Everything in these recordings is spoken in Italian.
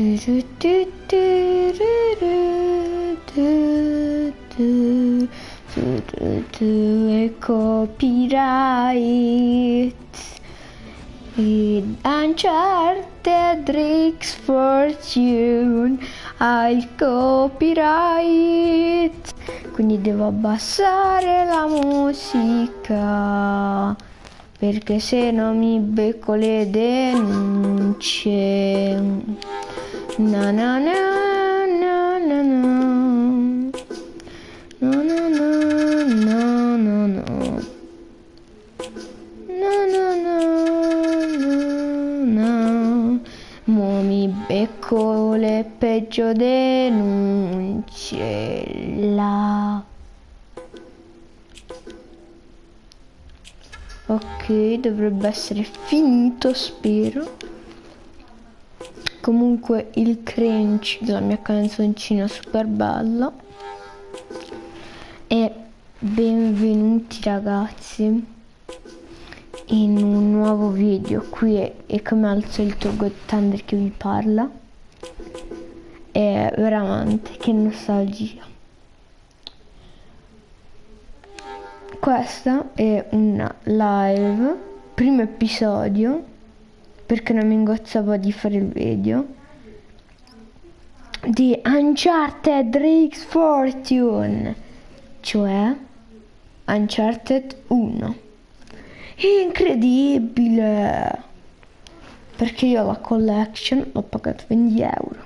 E copyright Id Uncharted Drake's Fortune ha il copyright quindi devo abbassare la musica perché se no mi becco le denunce na na na na na na No, no, no, no, no, no. No, no, no, no, no. Mo mi becco le peggio denunce là. Ok, dovrebbe essere finito, spero. Comunque il crunch della mia canzoncina super bella. E benvenuti ragazzi in un nuovo video. Qui è, è come al solito God Thunder che vi parla. E veramente che nostalgia. Questa è una live, primo episodio, perché non mi ingozzavo di fare il video, di Uncharted Drake's Fortune, cioè Uncharted 1. È incredibile! Perché io la collection l'ho pagata 20 euro.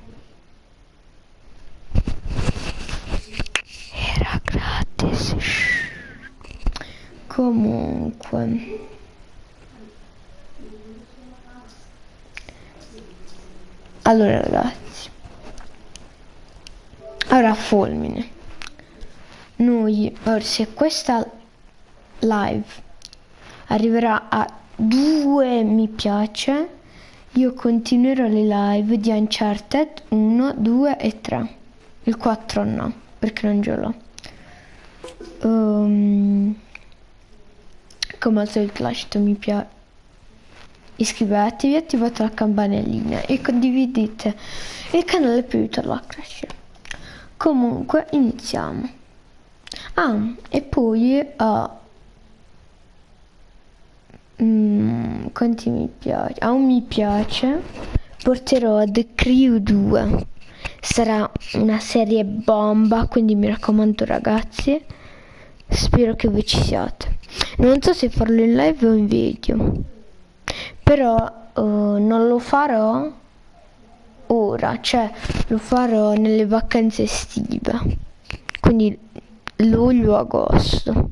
Era gratis. Comunque. Allora ragazzi. Ora fulmine. Noi, se questa live arriverà a due mi piace, io continuerò le live di Uncharted 1, 2 e 3. Il 4 no, perché non ce l'ho. Um, come al solito lasciate mi piace iscrivetevi attivate la campanellina e condividete il canale per aiutarlo a crescere. Comunque iniziamo. Ah e poi uh, mm, quanti mi piace? A un mi piace. Porterò The Crew 2 sarà una serie bomba quindi mi raccomando ragazzi spero che voi ci siate. Non so se farlo in live o in video però uh, non lo farò ora cioè lo farò nelle vacanze estive quindi luglio agosto.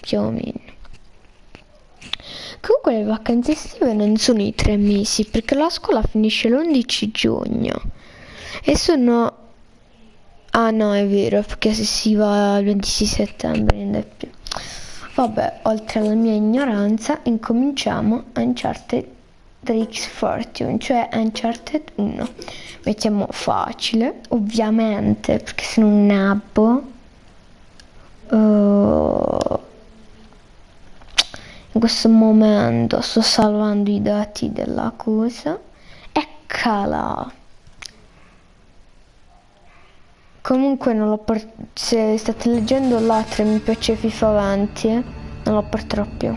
Più o meno. Comunque le vacanze estive non sono i tre mesi perché la scuola finisce l'11 giugno. E sono ah no è vero perché se si va il 26 settembre non è più Vabbè, oltre alla mia ignoranza, incominciamo Uncharted Drake's Fortune, cioè Uncharted 1. Mettiamo facile, ovviamente, perché se non nabbo. Uh, in questo momento sto salvando i dati della cosa. Eccola! Comunque non l'ho se state leggendo l'altra mi piace FIFA 20, eh? non lo porterò più.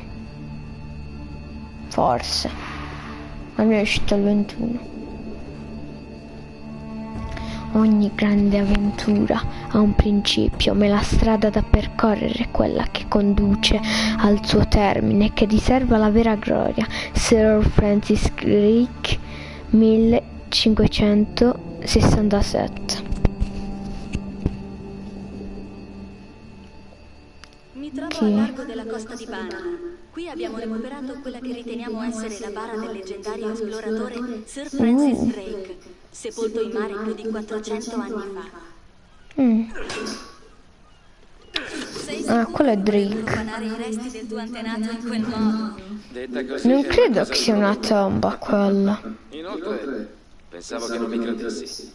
Forse. Mia è uscita il 21. Ogni grande avventura ha un principio, ma la strada da percorrere è quella che conduce al suo termine, che riserva la vera gloria. Sir Francis Drake, 1567. A largo della costa di Panama. Qui abbiamo recuperato quella che riteniamo essere la bara del leggendario esploratore Sir Francis Drake, sepolto in mare più di 400 anni fa. Mm. Sei Ah, quello è Drake. profanare i resti del tuo antenato in quel modo? Detta così Non credo che sia una tomba quella. Inoltre, pensavo che non mi credessi.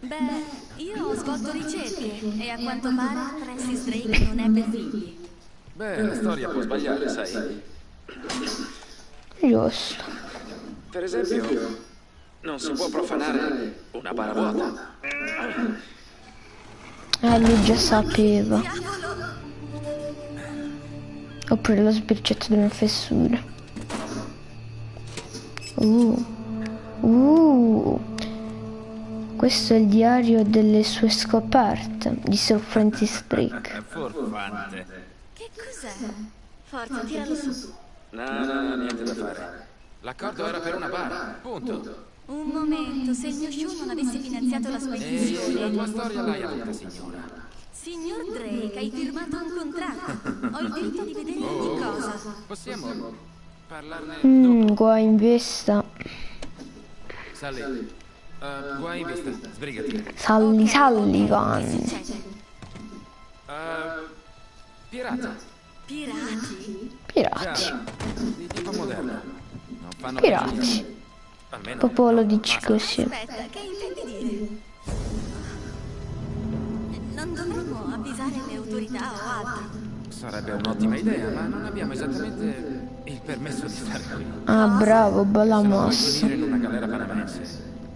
Beh, io ho svolto ricerche e a quanto pare Francis Drake non ebbe figli. Beh, la storia può sbagliare, sai. Giusto. Per esempio, non si può profanare una bara vuota. Eh, lui già sapeva. Oppure lo sbirciato di una fessura. Uh. Uh. Questo è il diario delle sue scoperte di Sir Francis Drake. Che cos'è? Forza, tiralo su. No, no, no, niente da fare. L'accordo era per una bara, punto. Un momento, se il mio show non avesse finanziato la sua E la tua storia l'hai avuta, signora. Signor Drake, hai firmato un contratto. Ho il diritto di vedere ogni cosa. Possiamo parlarne Mm, guai in vista. Sally. Uh, guai in vista, sbrigati. Salli. Che succede? Uh, pirata. Pirati? Pirati. Già, di tipo moderno. Non fanno Pirati. Almeno Proprio lo dici così. Aspetta, che intendi dire? Non dovremmo avvisare le autorità o altro. sarebbe un'ottima idea, ma non abbiamo esattamente il permesso di stare qui. Ah, bravo, bella mossa. in una galera panamense,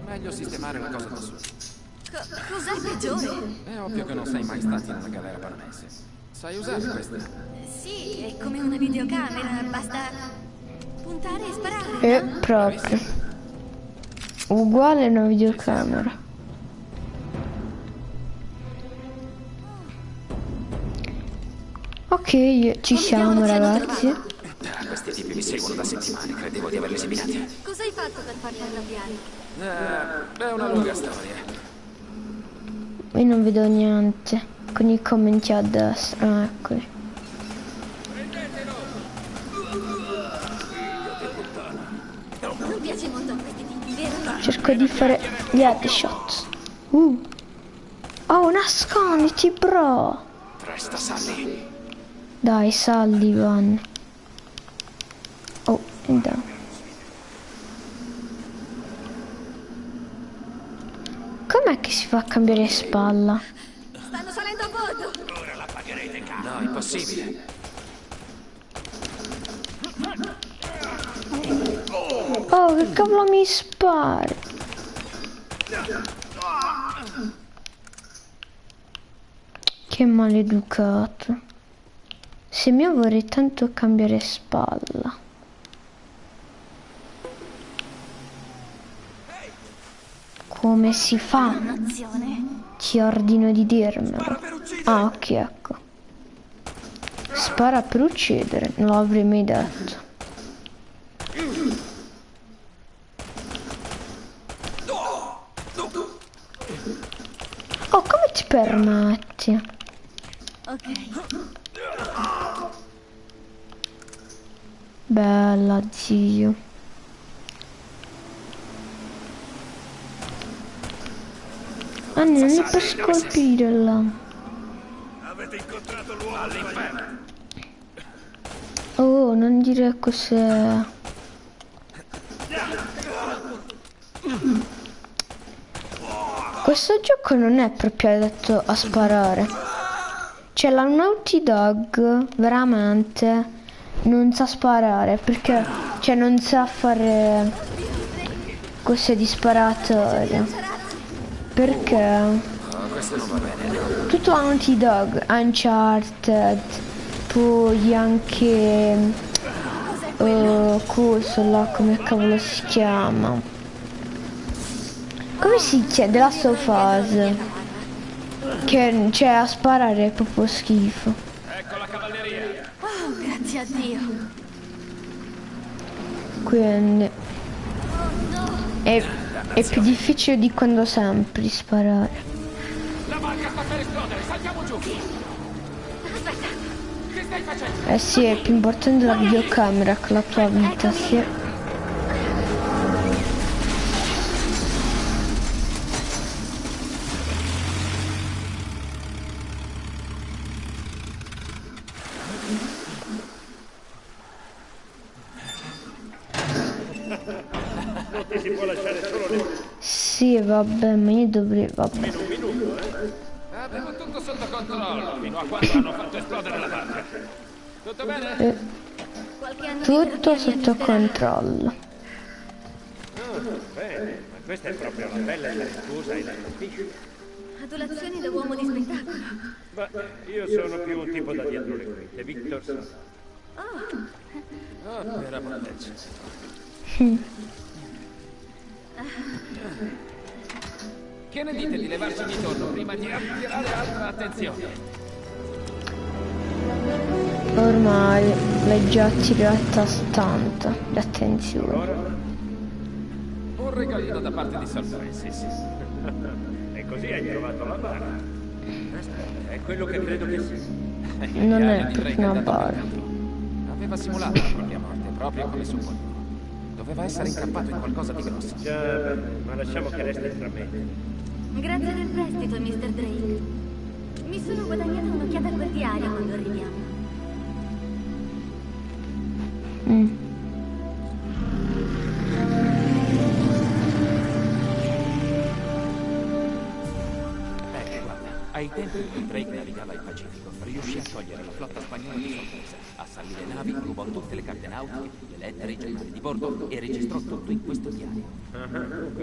meglio sistemare la cosa da su. Co- cos'è peggiore? È ovvio che non sei mai stato in una galera panamense. Sai usare questa? Sì, è come una videocamera, basta puntare e sparare. E proprio. Uguale a una videocamera. Ok, ci siamo ragazzi. Questi tipi mi seguono da settimane, credevo di averli seminati. Cosa hai fatto per farli arrabbiare? Eh, è una lunga storia. Io non vedo niente. Con i commenti a destra. Ah, eccoli. Cerco di fare gli headshot. Uh. Oh, nasconditi, bro. Presto, Sally. Dai, Sullivan. Oh, dai. Com'è che si fa a cambiare spalla? No, impossibile. Oh, che cavolo mi spari? Che maleducato. Se mio vorrei tanto cambiare spalla. Come si fa? Ti ordino di dirmelo. Ah, ok, ecco. Spara per uccidere, non l'avrei mai detto. Oh, come ti permetti? Ok. Bella, zio. Ah, non è per scolpire là. Oh, non dire cos'è. Questo gioco non è proprio adatto a sparare. Cioè la Naughty Dog veramente non sa sparare perché cioè non sa fare cose di sparatoria. Perché bene. tutto Naughty Dog, Uncharted, poi anche uh, là, come cavolo si chiama? Come si chiama? Of Us. Che cioè a sparare è proprio schifo. Oh, grazie a Dio. Quindi è, è più difficile di quando sempre sparare. La barca sta per esplodere, saltiamo giù. Eh sì, è più importante la videocamera che la tua vita, sì. Sì, vabbè, ma io dovrei, vabbè. Avevo tutto sotto controllo, fino a quando hanno fatto esplodere la barca. Tutto bene? Eh, Tutto sotto controllo. Bene, ma questa è proprio la bella talentuosa e la capisci. Adulazioni da uomo di spettacolo. Beh, io sono più un tipo da dietro le quinte. Victor. Oh, per amor del cielo. Che ne dite di levarci di torno prima di attirare altra attenzione? Ormai l'hai già attirata tanta l'attenzione. Un regalino da parte di Sir Francis. E così hai trovato la bara. Aspetta, è quello che credo che sia. Non è una bara. peccato. Aveva simulato la propria morte, proprio come su qualcuno. Doveva essere incappato in qualcosa di grosso. Già, ma lasciamo che resti tra me. Grazie del prestito, Mr. Drake. Mi sono guadagnata un'occhiata a quel diario quando arriviamo. Mm. Ai tempi in cui Drake navigava il Pacifico, riuscì a togliere la flotta spagnola di sorpresa, assalì le navi, rubò tutte le carte nautiche, le lettere, i giornali di bordo e registrò tutto in questo diario.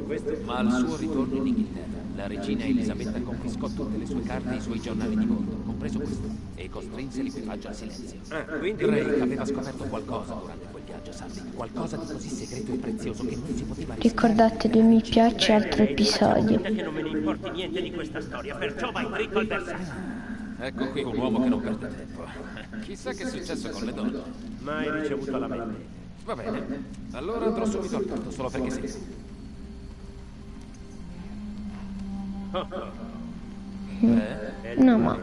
Questo. Ma al suo ritorno in Inghilterra, la regina Elisabetta confiscò tutte le sue carte e i suoi giornali di bordo, compreso questo, e costrinse l'equipaggio al silenzio. Ah, quindi... Drake aveva scoperto qualcosa durante quel viaggio, Sandy, qualcosa di così segreto e prezioso che non si poteva rischiare. Ricordatevi mi piace altro episodio. che non me ne importi niente di questa storia, perciò vai dritto al bersaglio. Ecco qui un uomo che non perde tempo. Chissà che è successo con le donne. Mai ricevuto la mente. Va bene, allora andrò subito al punto, solo perché sì. Eh? È il No, ma-.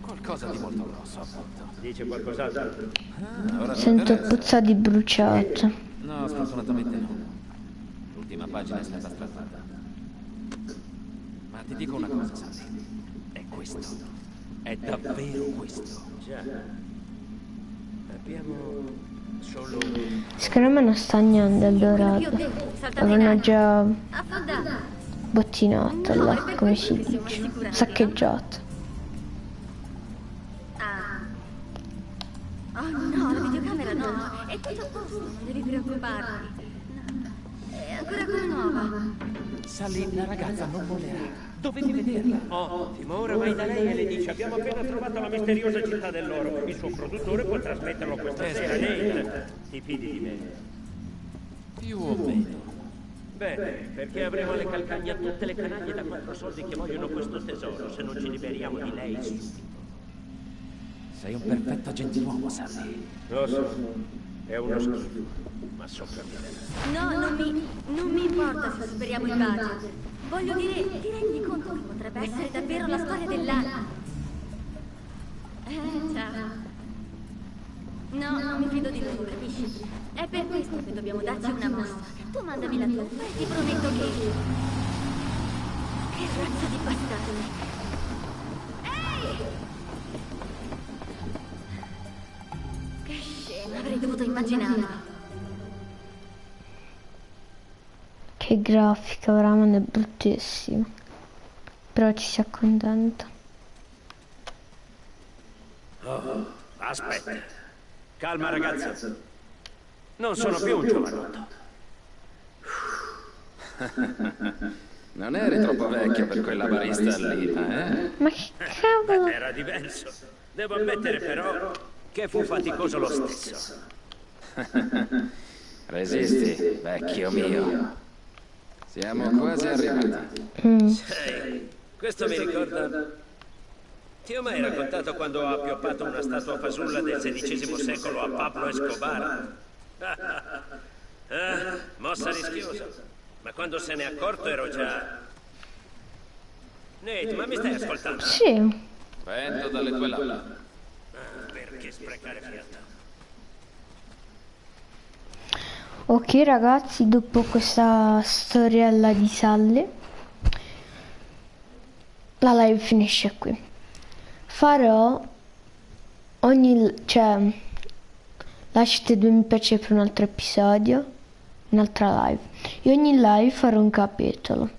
Qualcosa di molto grosso. Dice qualcos'altro? Ah, Sento puzza di bruciato. No, sfortunatamente no. L'ultima pagina è stata strappata. Ma ti dico una cosa, Sandy. È questo. È davvero questo. Già. Abbiamo solo... Secondo me non sta niente Avevano aria. già bottinato No, là, come si dice. Saccheggiato. Oh no, la videocamera no. È tutto a posto, non devi preoccuparti. È ancora come nuova. Sally, la ragazza non volerà. Dovevi vederla. Ottimo, ora vai da lei e le dice abbiamo appena trovato la misteriosa città dell'oro. Il suo produttore può trasmetterlo questa sera. Nate, ti fidi di me? Più o meno. Bene, perché avremo alle calcagna tutte le canaglie da quattro soldi che vogliono questo tesoro se non ci liberiamo di lei subito. Sei un perfetto gentiluomo, Sally. Lo so, è uno schifo, ma sopravviverà. No, non mi, non mi importa se superiamo il budget. Voglio dire, ti rendi conto che potrebbe essere davvero la storia dell'anno? Eh, già. No, non mi fido di lui, capisci? È per questo che dobbiamo darci una mossa. Tu mandami la tua e ti prometto che... Che razza di bastardo! Dovuto immaginarlo. Che grafica, veramente bruttissima. Però ci si accontenta. Oh, aspetta. Calma ragazza. Non sono più un giovanotto. Non eri troppo vecchio per quella barista lì, eh? Ma che cavolo? Era diverso. Devo ammettere però che fu faticoso lo stesso. Resisti, vecchio mio. Siamo quasi arrivati. Mm. Ehi, questo mi ricorda... Ti ho mai raccontato quando ho appioppato una statua fasulla del XVI secolo a Pablo Escobar? ah, mossa rischiosa. Ma quando se n'è accorto ero già... Nate, ma mi stai ascoltando? Sì, Vento dalle tue labbra. Ah, perché sprecare fiato? Ok ragazzi, dopo questa storiella di Sally, la live finisce qui. Farò ogni... cioè, lasciate due mi piace per un altro episodio, un'altra live. E ogni live farò un capitolo.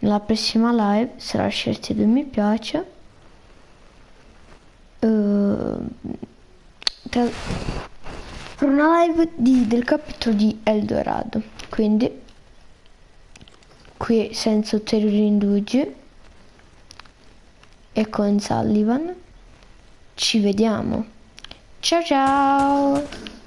Nella prossima live, se lasciate due mi piace, eh, tra, per una live di, del capitolo di Eldorado. Quindi qui senza ulteriori indugi e con Sullivan ci vediamo. Ciao ciao!